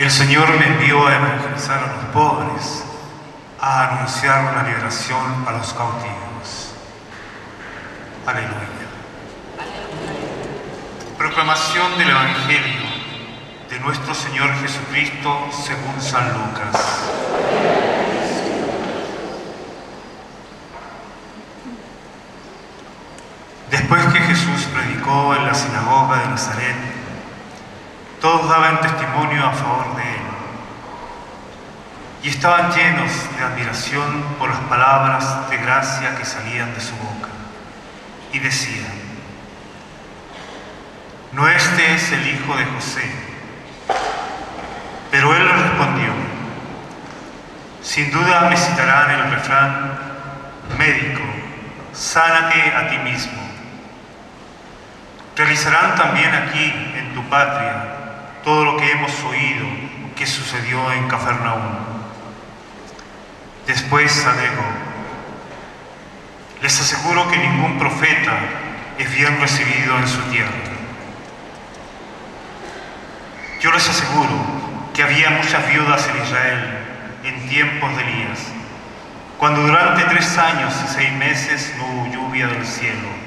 El Señor me envió a evangelizar a los pobres, a anunciar la liberación a los cautivos. Aleluya. Proclamación del Evangelio de nuestro Señor Jesucristo según San Lucas. Después que Jesús predicó en la sinagoga de Nazaret, todos daban testimonio a favor de él y estaban llenos de admiración por las palabras de gracia que salían de su boca y decían, ¿no este es el hijo de José? Pero él respondió, sin duda me citarán el refrán, médico, sánate a ti mismo. Realizarán también aquí, en tu patria, oído que sucedió en Cafarnaúm. Después agregó, les aseguro que ningún profeta es bien recibido en su tierra. Yo les aseguro que había muchas viudas en Israel en tiempos de Elías, cuando durante tres años y seis meses no hubo lluvia del cielo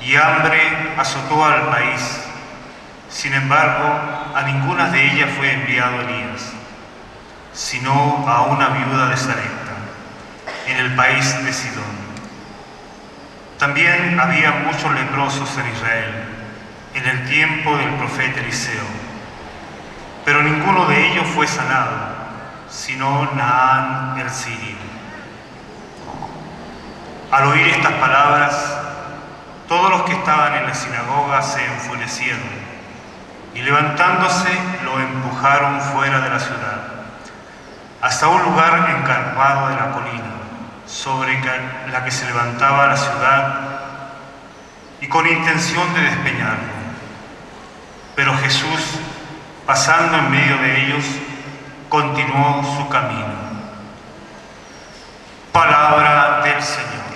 y hambre azotó al país. Sin embargo, a ninguna de ellas fue enviado Elías, sino a una viuda de Sarepta, en el país de Sidón. También había muchos leprosos en Israel, en el tiempo del profeta Eliseo, pero ninguno de ellos fue sanado, sino Naán el sirio. Al oír estas palabras, todos los que estaban en la sinagoga se enfurecieron y levantándose lo empujaron fuera de la ciudad, hasta un lugar encarpado de la colina, sobre la que se levantaba la ciudad, y con intención de despeñarlo. Pero Jesús, pasando en medio de ellos, continuó su camino. Palabra del Señor.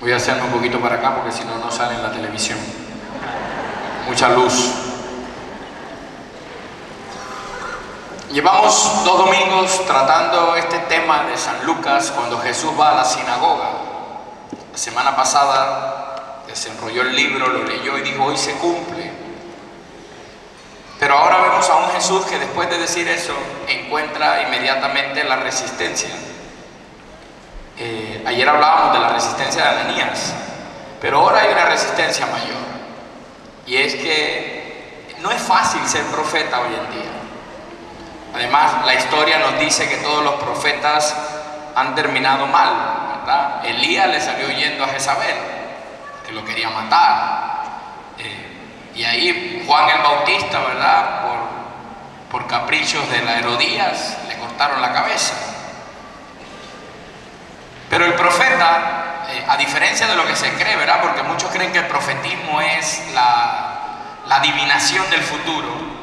Voy a hacerme un poquito para acá porque si no, no sale en la televisión. Mucha luz. Llevamos dos domingos tratando este tema de San Lucas cuando Jesús va a la sinagoga. La semana pasada desenrolló el libro, lo leyó y dijo, hoy se cumple. Pero ahora vemos a un Jesús que después de decir eso encuentra inmediatamente la resistencia. Ayer hablábamos de la resistencia de Ananías, pero ahora hay una resistencia mayor. Y es que no es fácil ser profeta hoy en día. Además, la historia nos dice que todos los profetas han terminado mal, ¿verdad? Elías le salió yendo a Jezabel, que lo quería matar. Eh, y ahí Juan el Bautista, ¿verdad? Por, por caprichos de la Herodías, le cortaron la cabeza. Pero el profeta, eh, a diferencia de lo que se cree, ¿verdad? Porque muchos creen que el profetismo es la, la adivinación del futuro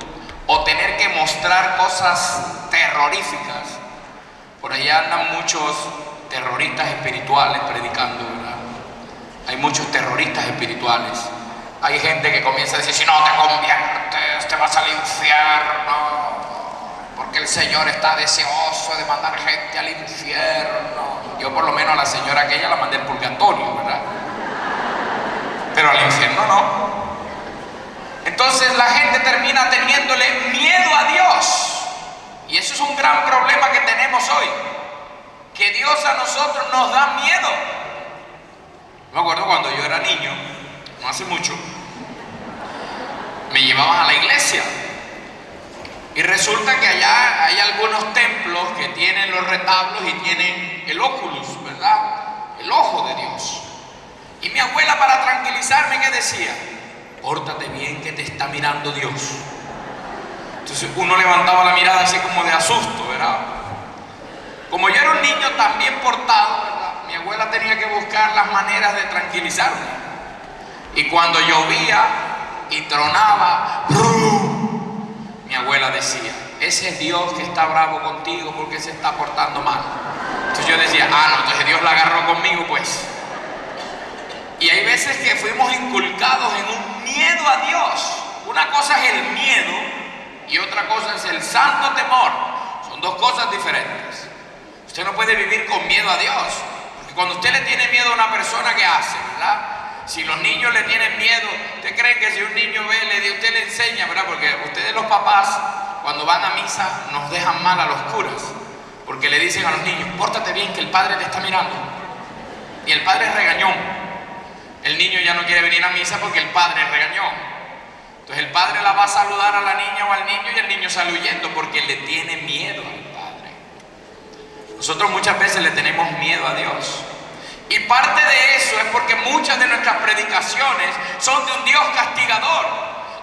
o tener que mostrar cosas terroríficas. Por allá andan muchos terroristas espirituales predicando, ¿verdad? Hay muchos terroristas espirituales. Hay gente que comienza a decir, si no te conviertes, te vas al infierno, porque el Señor está deseoso de mandar gente al infierno. Yo por lo menos a la señora aquella la mandé al purgatorio, ¿verdad? Pero al infierno no. Entonces la gente termina teniéndole miedo a Dios. Y eso es un gran problema que tenemos hoy. Que Dios a nosotros nos da miedo. Me acuerdo cuando yo era niño, no hace mucho, me llevaban a la iglesia. Y resulta que allá hay algunos templos que tienen los retablos y tienen el óculus, ¿verdad? El ojo de Dios. Y mi abuela para tranquilizarme, ¿qué decía? Pórtate bien que te está mirando Dios. Entonces uno levantaba la mirada así como de asusto, ¿verdad? Como yo era un niño también portado. Mi abuela tenía que buscar las maneras de tranquilizarme. Y cuando llovía y tronaba. Mi abuela decía, ese es Dios que está bravo contigo porque se está portando mal. Entonces yo decía, ah, no, entonces Dios la agarró conmigo, pues. Y hay veces que fuimos inculcados en un miedo a Dios. Una cosa es el miedo y otra cosa es el santo temor. Son dos cosas diferentes. Usted no puede vivir con miedo a Dios. Porque cuando usted le tiene miedo a una persona, ¿qué hace? ¿Verdad? Si los niños le tienen miedo, ¿usted cree que si un niño ve, le, usted le enseña, ¿verdad? Porque ustedes los papás, cuando van a misa, nos dejan mal a los curas. Porque le dicen a los niños, pórtate bien que el padre te está mirando. Y el padre es regañón. El niño ya no quiere venir a misa porque el padre es regañón. Entonces el padre la va a saludar a la niña o al niño y el niño sale huyendo porque le tiene miedo al padre. Nosotros muchas veces le tenemos miedo a Dios. Y parte de eso es porque muchas de nuestras predicaciones son de un Dios castigador.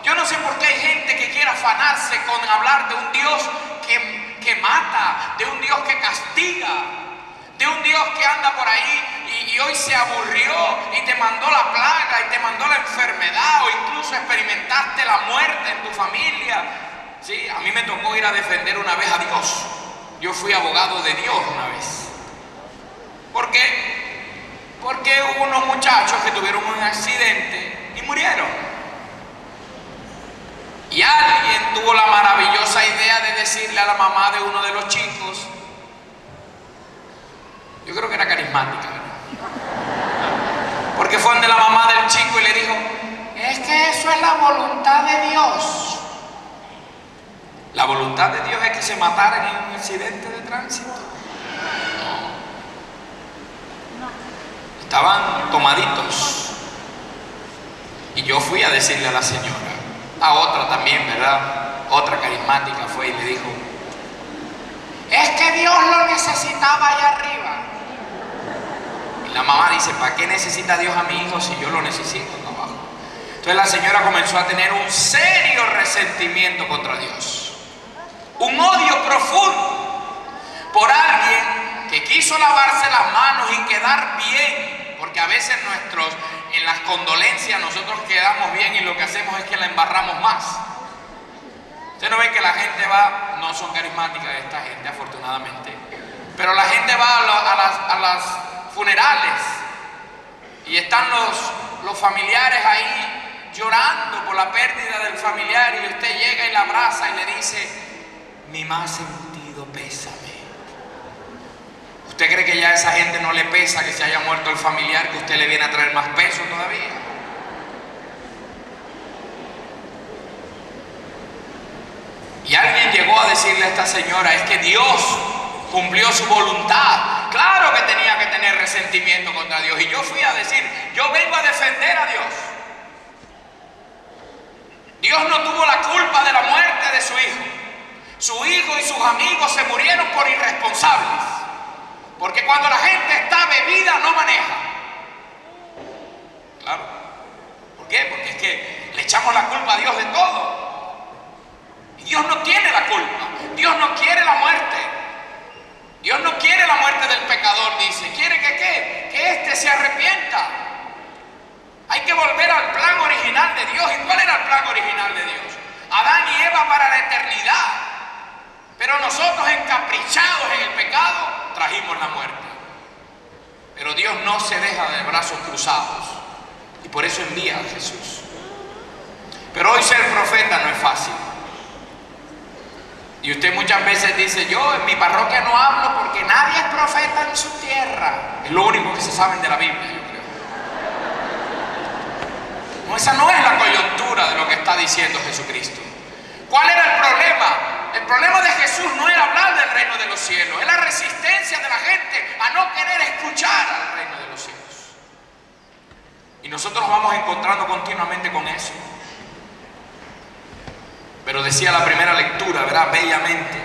Yo no sé por qué hay gente que quiere afanarse con hablar de un Dios que, que mata, de un Dios que castiga, de un Dios que anda por ahí y, y, hoy se aburrió y te mandó la plaga y te mandó la enfermedad o incluso experimentaste la muerte en tu familia. Sí, a mí me tocó ir a defender una vez a Dios. Yo fui abogado de Dios una vez. ¿Por qué? Porque hubo unos muchachos que tuvieron un accidente y murieron. Y alguien tuvo la maravillosa idea de decirle a la mamá de uno de los chicos, yo creo que era carismática, porque fue donde la mamá del chico y le dijo, es que eso es la voluntad de Dios. La voluntad de Dios es que se mataran en un accidente de tránsito. Estaban tomaditos. Y yo fui a decirle a la señora, a otra también, ¿verdad? Otra carismática fue y le dijo, es que Dios lo necesitaba allá arriba. Y la mamá dice, ¿para qué necesita Dios a mi hijo si yo lo necesito acá abajo? Entonces la señora comenzó a tener un serio resentimiento contra Dios. Un odio profundo por alguien que quiso lavarse las manos y quedar bien porque a veces nuestros, en las condolencias nosotros quedamos bien y lo que hacemos es que la embarramos más. Usted no ve que la gente va, no son carismáticas esta gente afortunadamente, pero la gente va a, la, las, a las, funerales y están los, los familiares ahí llorando por la pérdida del familiar y usted llega y la abraza y le dice, mi más sentido pésame. ¿Usted cree que ya a esa gente no le pesa que se haya muerto el familiar, que usted le viene a traer más peso todavía? Y alguien llegó a decirle a esta señora, es que Dios cumplió su voluntad. Claro que tenía que tener resentimiento contra Dios. Y yo fui a decir, yo vengo a defender a Dios. Dios no tuvo la culpa de la muerte de su hijo. Su hijo y sus amigos se murieron por irresponsables. Porque cuando la gente está bebida no maneja. Claro. ¿Por qué? Porque es que le echamos la culpa a Dios de todo. Y Dios no tiene la culpa. Dios no quiere la muerte. Dios no quiere la muerte del pecador, dice. Quiere que qué? Que éste se arrepienta. Hay que volver al plan original de Dios. ¿Y cuál era el plan original de Dios? Adán y Eva para la eternidad. Pero nosotros encaprichados en el pecado trajimos la muerte. Pero Dios no se deja de brazos cruzados. Y por eso envía a Jesús. Pero hoy ser profeta no es fácil. Y usted muchas veces dice, yo en mi parroquia no hablo porque nadie es profeta en su tierra. Es lo único que se saben de la Biblia, yo creo. No, esa no es la coyuntura de lo que está diciendo Jesucristo. ¿Cuál era el problema? El problema de Jesús no era hablar del reino de los cielos, es la resistencia de la gente a no querer escuchar al reino de los cielos. Y nosotros nos vamos encontrando continuamente con eso. Pero decía la primera lectura, ¿verdad? Bellamente.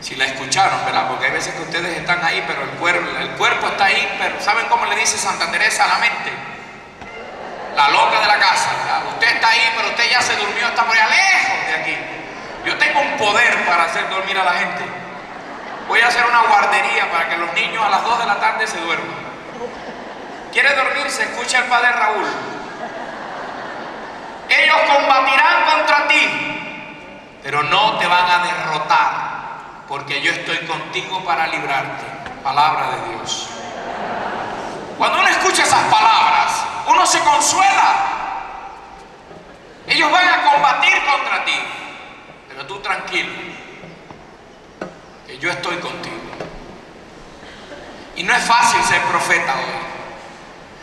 Si la escucharon, ¿verdad? Porque hay veces que ustedes están ahí, pero el cuerpo, el cuerpo está ahí, pero ¿saben cómo le dice Santa Teresa a la mente? La loca de la casa. Usted está ahí, pero usted ya se durmió, está por allá lejos de aquí. Yo tengo un poder para hacer dormir a la gente. Voy a hacer una guardería para que los niños a las 2 de la tarde se duerman. ¿Quiere dormirse? Escucha al padre Raúl. Ellos combatirán contra ti, pero no te van a derrotar, porque yo estoy contigo para librarte. Palabra de Dios. Cuando uno escucha esas palabras, uno se consuela. Ellos van a combatir contra ti, pero tú tranquilo, que yo estoy contigo. Y no es fácil ser profeta hoy.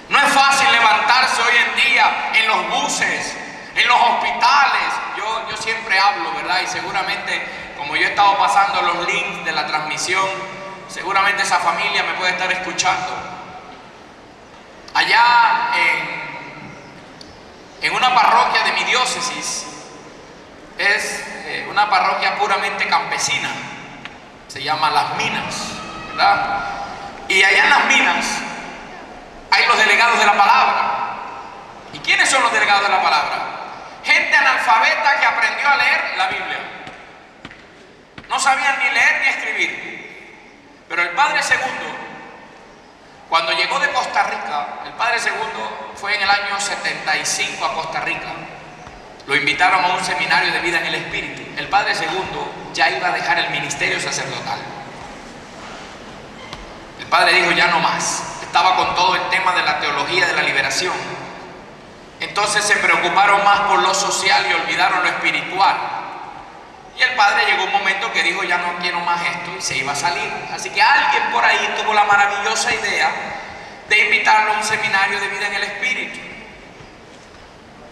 No es fácil levantarse hoy en día en los buses, en los hospitales. Yo, yo siempre hablo, ¿verdad? Y seguramente, como yo he estado pasando los links de la transmisión, seguramente esa familia me puede estar escuchando. Allá en, una parroquia de mi diócesis, es eh, una parroquia puramente campesina, se llama Las Minas, ¿verdad? Y allá en Las Minas hay los delegados de la palabra. ¿Y quiénes son los delegados de la palabra? Gente analfabeta que aprendió a leer la Biblia. No sabían ni leer ni escribir. Pero el Padre Segundo, cuando llegó de Costa Rica, el Padre Segundo fue en el año 75 a Costa Rica. Lo invitaron a un seminario de vida en el Espíritu. El Padre Segundo ya iba a dejar el ministerio sacerdotal. El Padre dijo, ya no más. Estaba con todo el tema de la teología de la liberación. Entonces se preocuparon más por lo social y olvidaron lo espiritual. Y el padre llegó un momento que dijo, ya no quiero más esto y se iba a salir. Así que alguien por ahí tuvo la maravillosa idea de invitarlo a un seminario de vida en el Espíritu.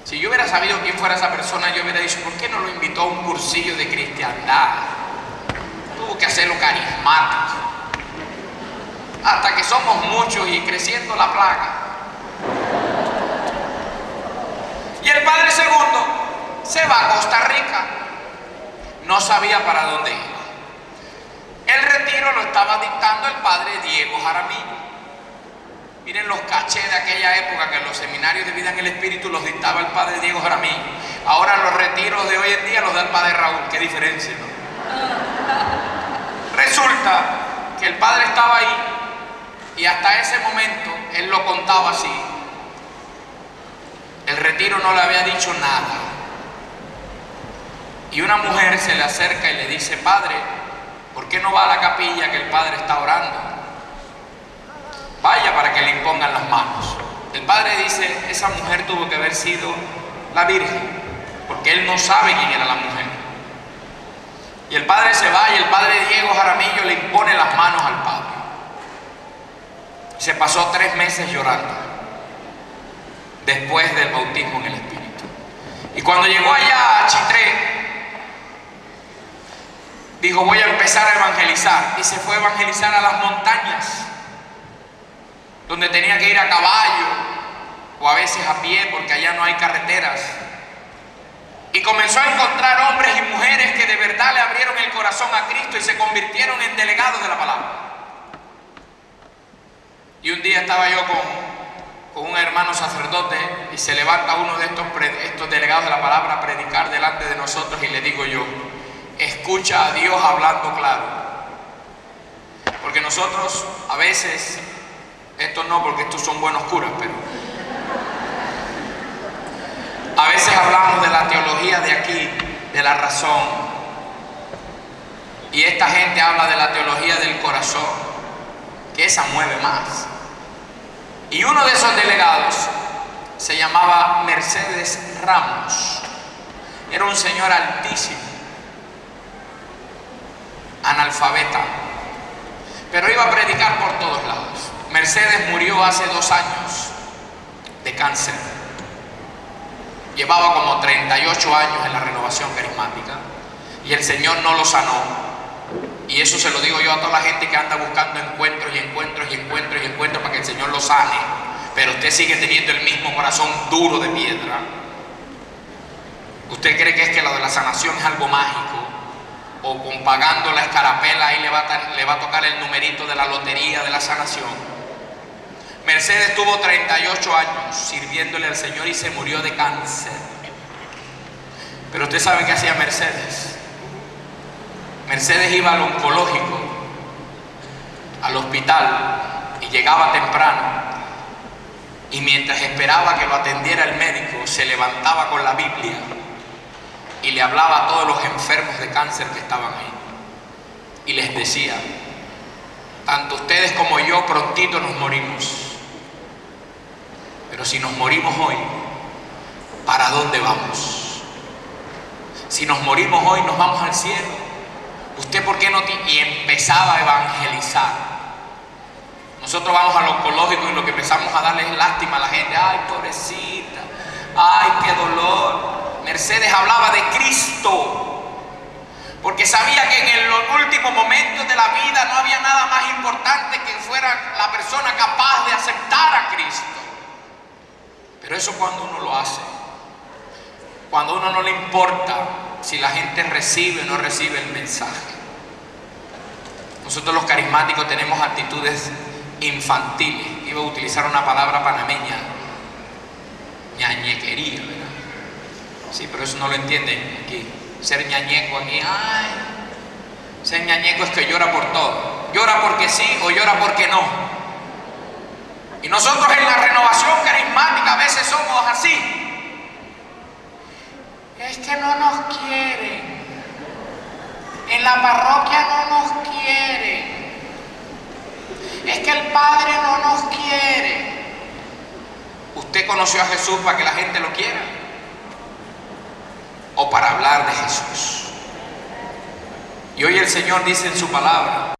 Si yo hubiera sabido quién fuera esa persona, yo hubiera dicho, ¿por qué no lo invitó a un cursillo de cristiandad? Tuvo que hacerlo carismático. Hasta que somos muchos y creciendo la plaga. Y el padre segundo se va a Costa Rica. No sabía para dónde iba. El retiro lo estaba dictando el padre Diego Jaramillo. Miren los cachés de aquella época que los seminarios de vida en el Espíritu los dictaba el padre Diego Jaramillo. Ahora los retiros de hoy en día los da el padre Raúl. Qué diferencia, ¿no? Resulta que el padre estaba ahí y hasta ese momento él lo contaba así. Retiro no le había dicho nada. Y una mujer se le acerca y le dice, Padre, ¿por qué no va a la capilla que el Padre está orando? Vaya para que le impongan las manos. El Padre dice, esa mujer tuvo que haber sido la Virgen, porque él no sabe quién era la mujer. Y el Padre se va y el Padre Diego Jaramillo le impone las manos al Padre. Se pasó tres meses llorando después del bautismo en el Espíritu. Y cuando llegó allá a Chitré, dijo voy a empezar a evangelizar. Y se fue a evangelizar a las montañas, donde tenía que ir a caballo o a veces a pie porque allá no hay carreteras. Y comenzó a encontrar hombres y mujeres que de verdad le abrieron el corazón a Cristo y se convirtieron en delegados de la palabra. Y un día estaba yo con, con un hermano sacerdote y se levanta uno de estos, estos delegados de la palabra a predicar delante de nosotros y le digo yo, escucha a Dios hablando claro. Porque nosotros a veces, esto no porque estos son buenos curas, pero a veces hablamos de la teología de aquí, de la razón. Y esta gente habla de la teología del corazón, que esa mueve más. Y uno de esos delegados se llamaba Mercedes Ramos. Era un señor altísimo, analfabeta, pero iba a predicar por todos lados. Mercedes murió hace dos años de cáncer. Llevaba como 38 años en la renovación carismática y el Señor no lo sanó. Y eso se lo digo yo a toda la gente que anda buscando encuentros y encuentros y encuentros y encuentros para que el Señor lo sane. Pero usted sigue teniendo el mismo corazón duro de piedra. ¿Usted cree que es que lo de la sanación es algo mágico? O con pagando la escarapela ahí le va, a, le va a tocar el numerito de la lotería de la sanación. Mercedes tuvo 38 años sirviéndole al Señor y se murió de cáncer. Pero usted sabe qué hacía Mercedes. Mercedes iba al oncológico, al hospital, y llegaba temprano. Y mientras esperaba que lo atendiera el médico, se levantaba con la Biblia y le hablaba a todos los enfermos de cáncer que estaban ahí. Y les decía, tanto ustedes como yo prontito nos morimos. Pero si nos morimos hoy, ¿para dónde vamos? Si nos morimos hoy, nos vamos al cielo. ¿Usted por qué no Y empezaba a evangelizar. Nosotros vamos al oncológico y lo que empezamos a darle es lástima a la gente. Ay, pobrecita. Ay, qué dolor. Mercedes hablaba de Cristo. Porque sabía que en los últimos momentos de la vida no había nada más importante que fuera la persona capaz de aceptar a Cristo. Pero eso cuando uno lo hace. Cuando a uno no le importa si la gente recibe o no recibe el mensaje. Nosotros los carismáticos tenemos actitudes infantiles. Iba a utilizar una palabra panameña, ñañequería, ¿verdad? Sí, pero eso no lo entienden aquí. Ser ñañeco aquí, ay, ser ñañeco es que llora por todo. Llora porque sí o llora porque no. Y nosotros en la renovación carismática a veces somos así. Es que no nos quieren. En la parroquia no nos quieren. Es que el Padre no nos quiere. ¿Usted conoció a Jesús para que la gente lo quiera? ¿O para hablar de Jesús? Y hoy el Señor dice en su palabra,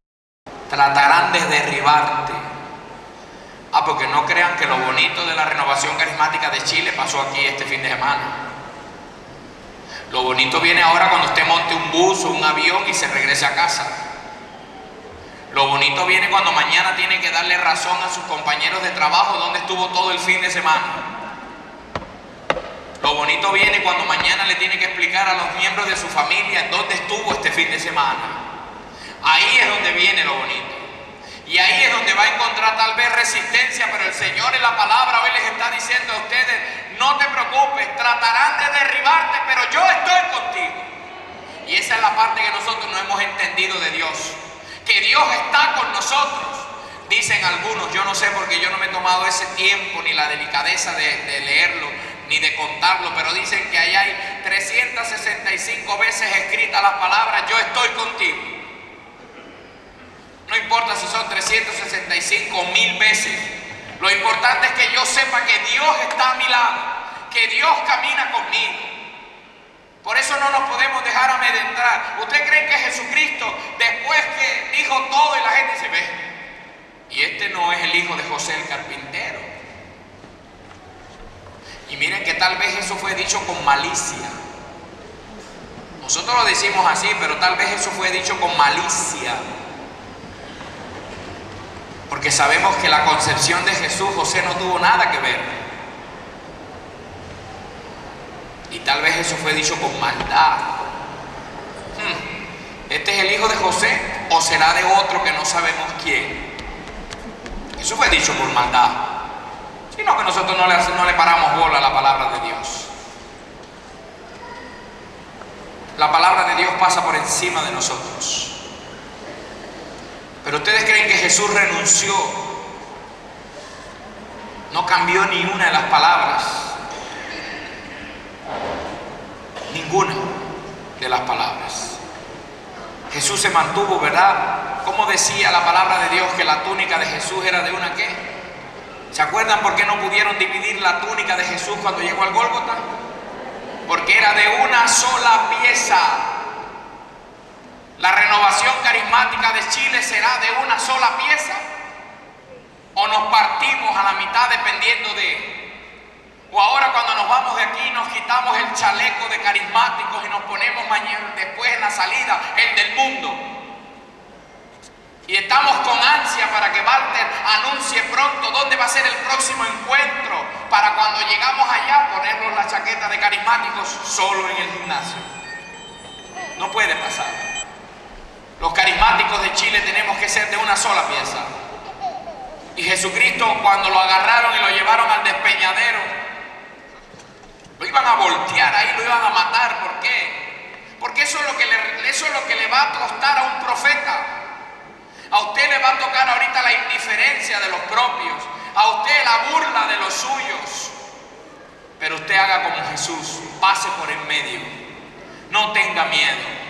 tratarán de derribarte. Ah, porque no crean que lo bonito de la renovación carismática de Chile pasó aquí este fin de semana. Lo bonito viene ahora cuando usted monte un bus o un avión y se regrese a casa. Lo bonito viene cuando mañana tiene que darle razón a sus compañeros de trabajo donde estuvo todo el fin de semana. Lo bonito viene cuando mañana le tiene que explicar a los miembros de su familia dónde estuvo este fin de semana. Ahí es donde viene lo bonito. Y ahí es donde va a encontrar tal vez resistencia, pero el Señor en la palabra hoy les está diciendo a ustedes, no te preocupes, tratarán de derribarte, pero yo estoy contigo. Y esa es la parte que nosotros no hemos entendido de Dios que Dios está con nosotros. Dicen algunos, yo no sé porque yo no me he tomado ese tiempo ni la delicadeza de, leerlo ni de contarlo, pero dicen que ahí hay 365 veces escrita la palabra, yo estoy contigo. No importa si son 365 mil veces, lo importante es que yo sepa que Dios está a mi lado, que Dios camina conmigo. Por eso no nos podemos dejar amedrentar. ¿Usted cree que Jesucristo, después que dijo todo y la gente se ve? Y este no es el hijo de José el carpintero. Y miren que tal vez eso fue dicho con malicia. Nosotros lo decimos así, pero tal vez eso fue dicho con malicia. Porque sabemos que la concepción de Jesús, José no tuvo nada que ver. Y tal vez eso fue dicho con maldad. Hmm, ¿Este es el hijo de José o será de otro que no sabemos quién? Eso fue dicho por maldad. Sino que nosotros no le, no le paramos bola a la palabra de Dios. La palabra de Dios pasa por encima de nosotros. Pero ustedes creen que Jesús renunció. No cambió ni una de las palabras ninguna de las palabras. Jesús se mantuvo, ¿verdad? Como decía la palabra de Dios que la túnica de Jesús era de una qué? ¿Se acuerdan por qué no pudieron dividir la túnica de Jesús cuando llegó al Gólgota? Porque era de una sola pieza. ¿La renovación carismática de Chile será de una sola pieza? ¿O nos partimos a la mitad dependiendo de... O ahora cuando nos vamos de aquí nos quitamos el chaleco de carismáticos y nos ponemos mañana, después en la salida, el del mundo. Y estamos con ansia para que Walter anuncie pronto dónde va a ser el próximo encuentro para cuando llegamos allá ponernos la chaqueta de carismáticos solo en el gimnasio. No puede pasar. Los carismáticos de Chile tenemos que ser de una sola pieza. Y Jesucristo cuando lo agarraron y lo llevaron al despeñadero, lo iban a voltear ahí, lo iban a matar. ¿Por qué? Porque eso es lo que le, eso es lo que le va a costar a un profeta. A usted le va a tocar ahorita la indiferencia de los propios, a usted la burla de los suyos. Pero usted haga como Jesús, pase por en medio, no tenga miedo.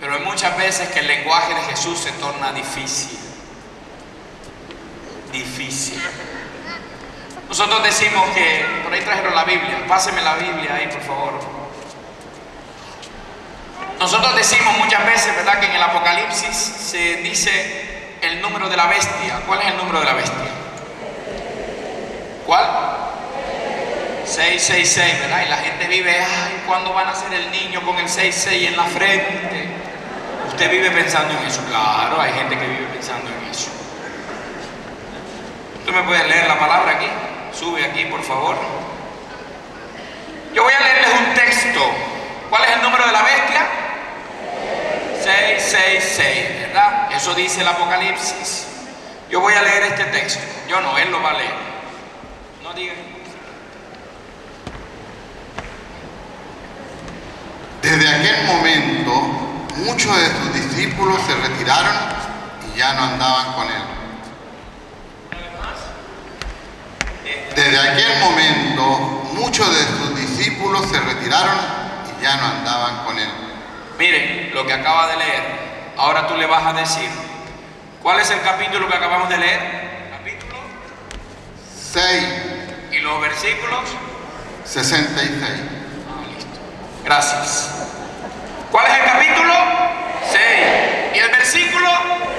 Pero hay muchas veces que el lenguaje de Jesús se torna difícil. Difícil. Nosotros decimos que, por ahí trajeron la Biblia, páseme la Biblia ahí, por favor. Nosotros decimos muchas veces, ¿verdad?, que en el Apocalipsis se dice el número de la bestia. ¿Cuál es el número de la bestia? ¿Cuál? 666, ¿verdad? Y la gente vive, ay, ¿cuándo van a ser el niño con el 66 en la frente? Usted vive pensando en eso. Claro, hay gente que vive pensando en eso. ¿Tú me puedes leer la palabra aquí? Sube aquí, por favor. Yo voy a leerles un texto. ¿Cuál es el número de la bestia? 666, ¿verdad? Eso dice el Apocalipsis. Yo voy a leer este texto. Yo no, él lo va a leer. No digan. Desde aquel momento, muchos de sus discípulos se retiraron y ya no andaban con él. Desde aquel momento, muchos de sus discípulos se retiraron y ya no andaban con él. Miren lo que acaba de leer. Ahora tú le vas a decir. ¿Cuál es el capítulo que acabamos de leer? Capítulo. 6, ¿Y los versículos? 66. Ah, listo. Gracias. ¿Cuál es el capítulo? 6. ¿Y el versículo?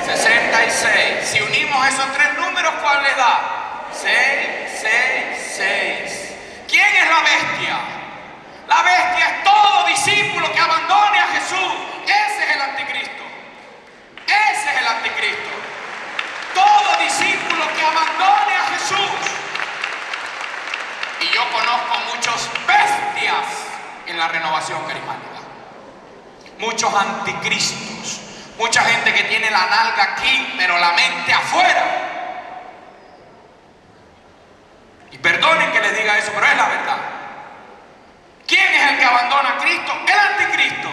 66. Si unimos esos tres números, ¿cuál le da? 6, 6, 6. ¿Quién es la bestia? La bestia es todo discípulo que abandone a Jesús. Ese es el anticristo. Ese es el anticristo. Todo discípulo que abandone a Jesús. Y yo conozco muchos bestias en la renovación carismática. Muchos anticristos. Mucha gente que tiene la nalga aquí, pero la mente afuera. Y perdonen que les diga eso, pero es la verdad. ¿Quién es el que abandona a Cristo? El anticristo.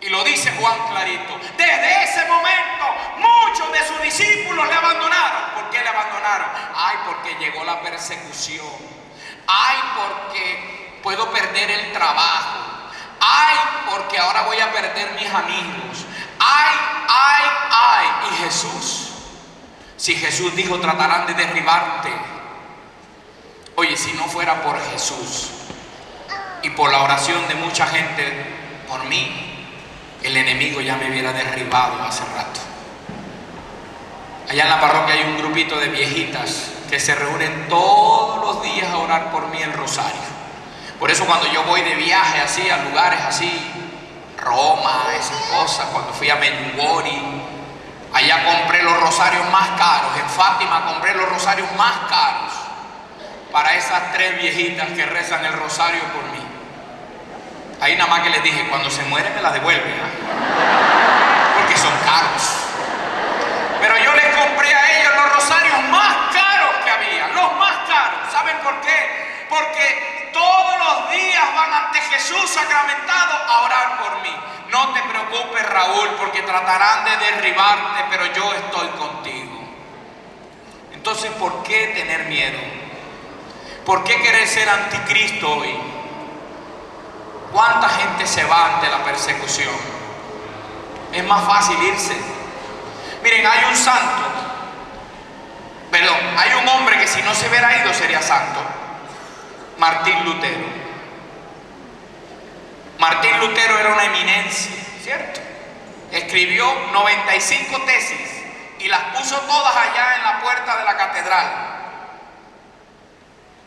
Y lo dice Juan clarito. Desde ese momento muchos de sus discípulos le abandonaron. ¿Por qué le abandonaron? Ay, porque llegó la persecución. Ay, porque puedo perder el trabajo. Ay, porque ahora voy a perder mis amigos. Ay, ay, ay. Y Jesús. Si Jesús dijo tratarán de derribarte. Oye, si no fuera por Jesús y por la oración de mucha gente por mí, el enemigo ya me hubiera derribado hace rato. Allá en la parroquia hay un grupito de viejitas que se reúnen todos los días a orar por mí el rosario. Por eso cuando yo voy de viaje así, a lugares así, Roma, esas cosas, cuando fui a Medjugorje, allá compré los rosarios más caros, en Fátima compré los rosarios más caros para esas tres viejitas que rezan el rosario por mí. Ahí nada más que les dije, cuando se muere me la devuelven, ¿ah? porque son caros. Pero yo les compré a ellos los rosarios más caros que había, los más caros. ¿Saben por qué? Porque todos los días van ante Jesús sacramentado a orar por mí. No te preocupes, Raúl, porque tratarán de derribarte, pero yo estoy contigo. Entonces, ¿por qué tener miedo? ¿Por qué querer ser anticristo hoy? ¿Cuánta gente se va ante la persecución? Es más fácil irse. Miren, hay un santo, perdón, hay un hombre que si no se hubiera ido sería santo, Martín Lutero. Martín Lutero era una eminencia, ¿cierto? Escribió 95 tesis y las puso todas allá en la puerta de la catedral.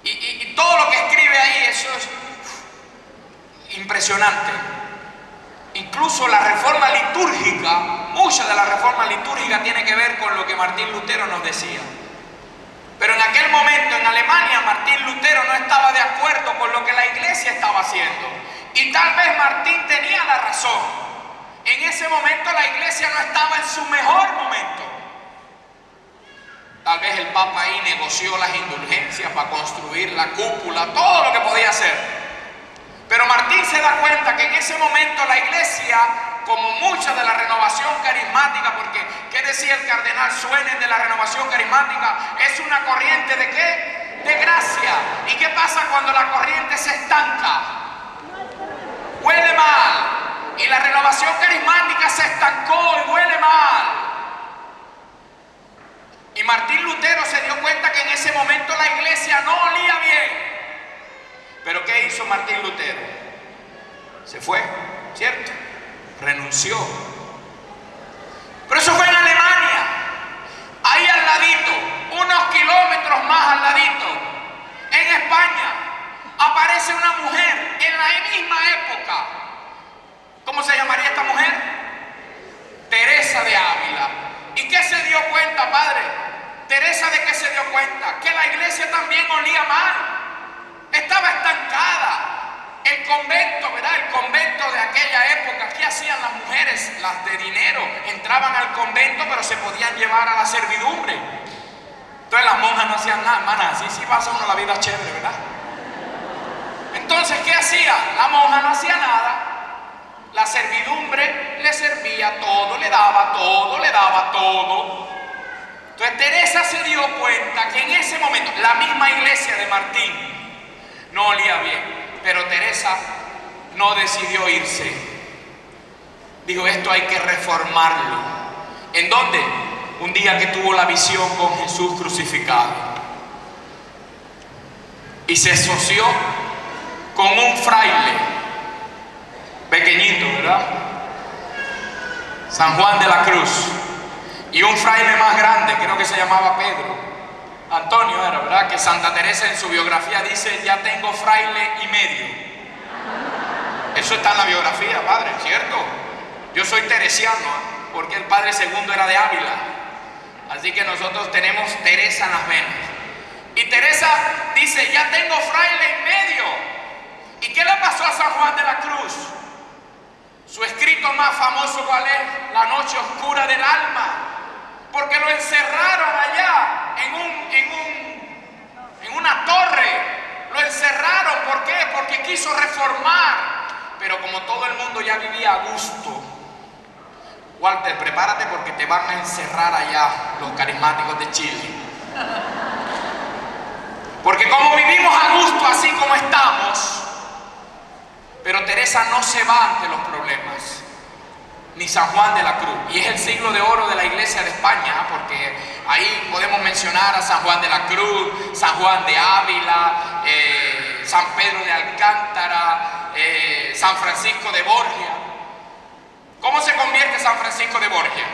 Y, todo lo que escribe ahí, eso es impresionante. Incluso la reforma litúrgica, mucha de la reforma litúrgica tiene que ver con lo que Martín Lutero nos decía. Pero en aquel momento en Alemania Martín Lutero no estaba de acuerdo con lo que la iglesia estaba haciendo. Y tal vez Martín tenía la razón. En ese momento la iglesia no estaba en su mejor momento. Tal vez el Papa ahí negoció las indulgencias para construir la cúpula, todo lo que podía hacer. Pero Martín se da cuenta que en ese momento la iglesia, como mucha de la renovación carismática, porque ¿qué decía el cardenal Suenen de la renovación carismática? Es una corriente de qué? De gracia. ¿Y qué pasa cuando la corriente se estanca? Huele mal. Y la renovación carismática se estancó y huele mal. Y Martín Lutero se dio cuenta que en ese momento la iglesia no olía bien. Pero ¿qué hizo Martín Lutero? Se fue, ¿cierto? Renunció. Pero eso fue en Alemania. Ahí al ladito, unos kilómetros más al ladito, en España, aparece una mujer en la misma época. ¿Cómo se llamaría esta mujer? Teresa de Ávila. ¿Y qué se dio cuenta, padre? Teresa de qué se dio cuenta? Que la iglesia también olía mal. Estaba estancada. El convento, ¿verdad? El convento de aquella época, ¿qué hacían las mujeres? Las de dinero. Entraban al convento, pero se podían llevar a la servidumbre. Entonces las monjas no hacían nada, hermana. Así sí pasa uno la vida chévere, ¿verdad? Entonces, ¿qué hacía? La monja no hacía nada. La servidumbre le servía todo, le daba todo, le daba todo. Entonces Teresa se dio cuenta que en ese momento, la misma iglesia de Martín no olía bien, pero Teresa no decidió irse. Dijo, esto hay que reformarlo. ¿En dónde? Un día que tuvo la visión con Jesús crucificado. Y se asoció con un fraile, pequeñito, ¿verdad? San Juan de la Cruz. Y un fraile más grande, creo que se llamaba Pedro. Antonio era, ¿verdad? Que Santa Teresa en su biografía dice, ya tengo fraile y medio. Eso está en la biografía, padre, ¿cierto? Yo soy teresiano, porque el padre segundo era de Ávila. Así que nosotros tenemos Teresa en las venas. Y Teresa dice, ya tengo fraile y medio. ¿Y qué le pasó a San Juan de la Cruz? Su escrito más famoso, ¿cuál es? La noche oscura del alma. Porque lo encerraron allá en, un, en, un, en una torre. Lo encerraron, ¿por qué? Porque quiso reformar. Pero como todo el mundo ya vivía a gusto, Walter, prepárate porque te van a encerrar allá los carismáticos de Chile. Porque como vivimos a gusto así como estamos, pero Teresa no se va ante los problemas, ni San Juan de la Cruz. Y es el siglo de oro de la iglesia de España, porque ahí podemos a San Juan de la Cruz, San Juan de Ávila, eh, San Pedro de Alcántara, eh, San Francisco de Borgia. ¿Cómo se convierte San Francisco de Borgia?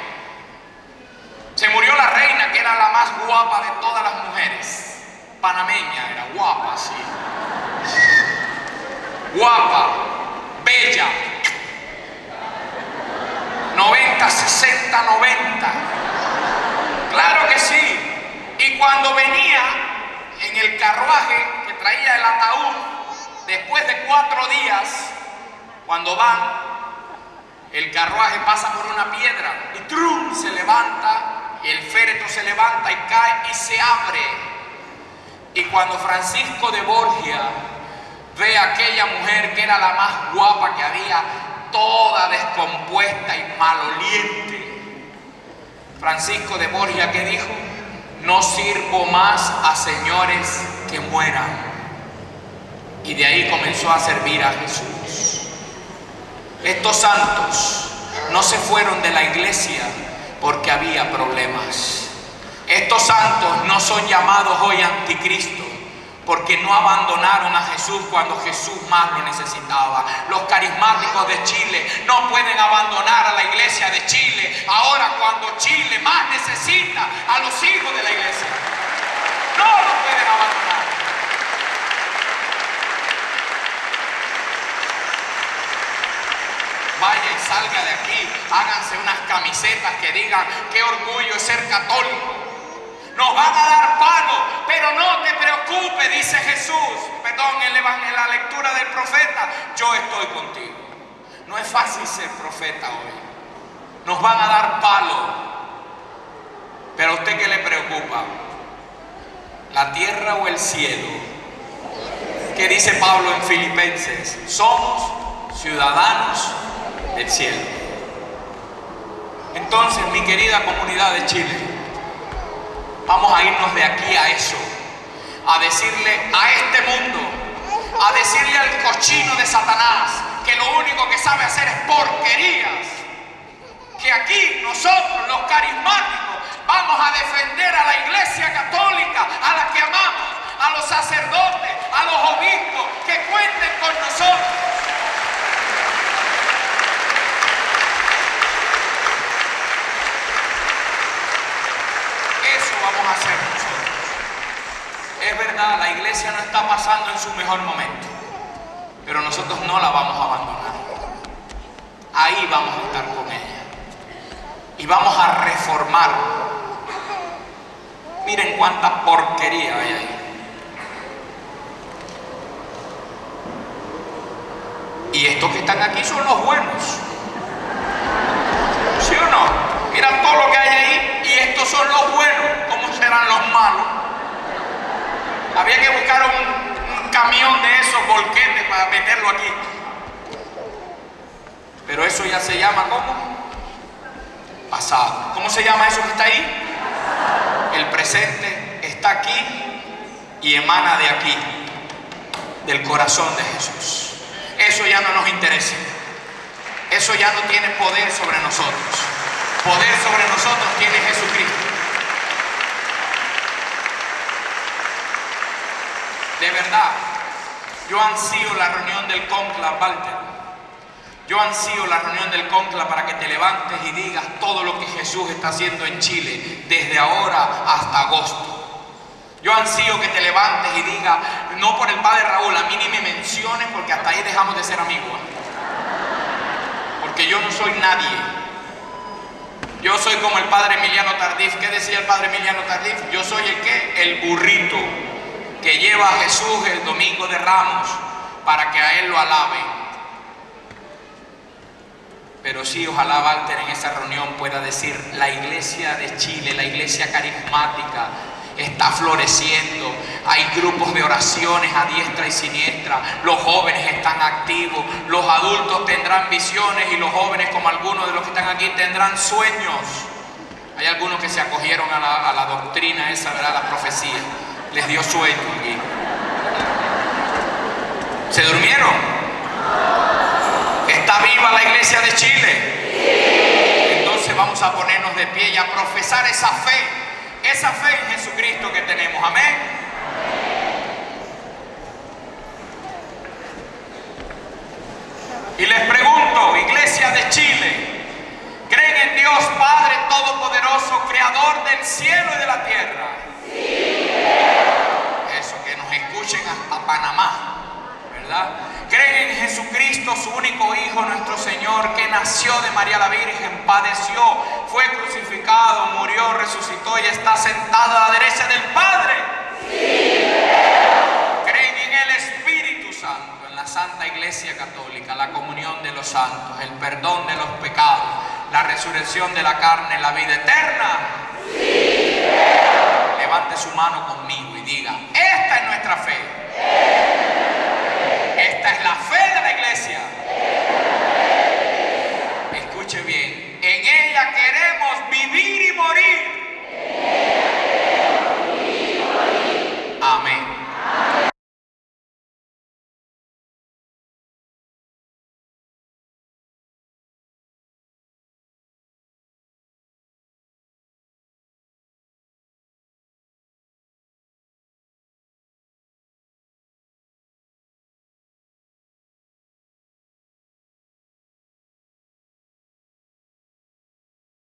Se murió la reina, que era la más guapa de todas las mujeres. Panameña, era guapa, sí. Guapa, bella. 90, 60, 90. Claro que sí. Y cuando venía en el carruaje que traía el ataúd, después de cuatro días, cuando van, el carruaje pasa por una piedra y ¡trum! se levanta, el féretro se levanta y cae y se abre. Y cuando Francisco de Borgia ve a aquella mujer que era la más guapa que había, toda descompuesta y maloliente, Francisco de Borgia que dijo, no sirvo más a señores que mueran. Y de ahí comenzó a servir a Jesús. Estos santos no se fueron de la iglesia porque había problemas. Estos santos no son llamados hoy anticristo porque no abandonaron a Jesús cuando Jesús más lo necesitaba. Los carismáticos de Chile no pueden abandonar a la iglesia de Chile ahora cuando Chile más necesita a los hijos de la iglesia. No lo pueden abandonar. Vaya y salga de aquí, háganse unas camisetas que digan qué orgullo es ser católico. Nos van a dar palo pero no te preocupes, dice Jesús, perdón, en, la lectura del profeta, yo estoy contigo. No es fácil ser profeta hoy. Nos van a dar palo. Pero a usted qué le preocupa? ¿La tierra o el cielo? ¿Qué dice Pablo en Filipenses? Somos ciudadanos del cielo. Entonces, mi querida comunidad de Chile, vamos a irnos de aquí a eso, a decirle a este mundo, a decirle al cochino de Satanás, que lo único que sabe hacer es porquerías, que aquí nosotros, los carismáticos, vamos a defender a la iglesia católica, a la que amamos, a los sacerdotes, a los obispos, que cuenten con nosotros. Hacer nosotros. Es verdad, la iglesia no está pasando en su mejor momento, pero nosotros no la vamos a abandonar. Ahí vamos a estar con ella. Y vamos a reformar. Miren cuánta porquería hay ahí. Y estos que están aquí son los buenos. ¿Sí o no? Mira todo lo que hay ahí y estos son los buenos. ¿Cómo serán los malos? Había que buscar un, camión de esos volquetes para meterlo aquí. Pero eso ya se llama ¿cómo? Pasado. ¿Cómo se llama eso que está ahí? El presente está aquí y emana de aquí, del corazón de Jesús. Eso ya no nos interesa. Eso ya no tiene poder sobre nosotros. Poder sobre nosotros tiene Jesucristo. De verdad, yo ansío la reunión del conclave, Walter. Yo ansío la reunión del conclave para que te levantes y digas todo lo que Jesús está haciendo en Chile desde ahora hasta agosto. Yo ansío que te levantes y digas, no por el padre Raúl, a mí ni me menciones porque hasta ahí dejamos de ser amigos. Porque yo no soy nadie. Yo soy como el padre Emiliano Tardif. ¿Qué decía el padre Emiliano Tardif? Yo soy el que? El burrito lleva a Jesús el domingo de Ramos para que a él lo alabe. Pero sí, ojalá Walter en esa reunión pueda decir, la iglesia de Chile, la iglesia carismática, está floreciendo. Hay grupos de oraciones a diestra y siniestra. Los jóvenes están activos. Los adultos tendrán visiones y los jóvenes, como algunos de los que están aquí, tendrán sueños. Hay algunos que se acogieron a la, a la doctrina esa, ¿verdad? La profecía. Les dio sueño. ¿Se durmieron? ¿Está viva la iglesia de Chile? Entonces vamos a ponernos de pie y a profesar esa fe, esa fe en Jesucristo que tenemos. Amén. Y les pregunto, iglesia de Chile, ¿creen en Dios Padre Todopoderoso, Creador del cielo y de la tierra? Eso, que nos escuchen hasta Panamá, ¿verdad? Creen en Jesucristo, su único Hijo, nuestro Señor, que nació de María la Virgen, padeció, fue crucificado, murió, resucitó y está sentado a la derecha del Padre. Creen en el Espíritu Santo, en la Santa Iglesia Católica, la comunión de los santos, el perdón de los pecados, la resurrección de la carne, la vida eterna levante su mano conmigo y diga, esta es nuestra fe.